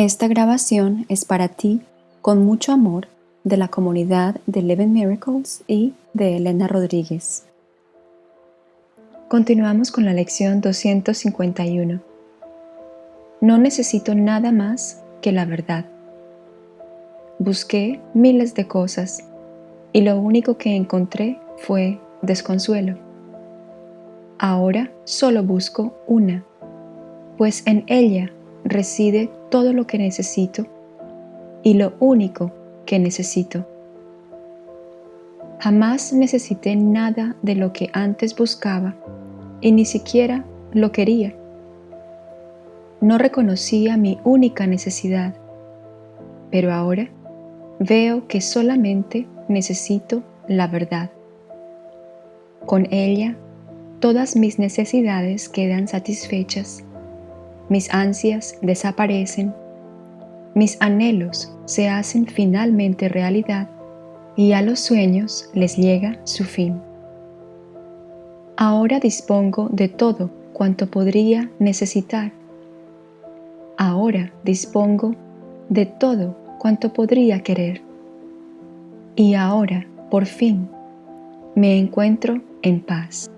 Esta grabación es para ti con mucho amor de la comunidad de Living Miracles y de Elena Rodríguez. Continuamos con la lección 251. No necesito nada más que la verdad. Busqué miles de cosas y lo único que encontré fue desconsuelo. Ahora solo busco una, pues en ella reside todo lo que necesito y lo único que necesito. Jamás necesité nada de lo que antes buscaba y ni siquiera lo quería. No reconocía mi única necesidad, pero ahora veo que solamente necesito la verdad. Con ella, todas mis necesidades quedan satisfechas, mis ansias desaparecen, mis anhelos se hacen finalmente realidad y a los sueños les llega su fin. Ahora dispongo de todo cuanto podría necesitar. Ahora dispongo de todo cuanto podría querer. Y ahora, por fin, me encuentro en paz.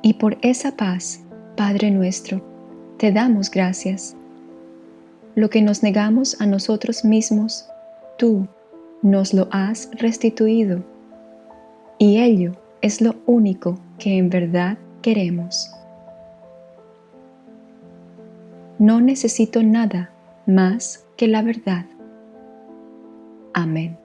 Y por esa paz, Padre nuestro, te damos gracias. Lo que nos negamos a nosotros mismos, tú nos lo has restituido. Y ello es lo único que en verdad queremos. No necesito nada más que la verdad. Amén.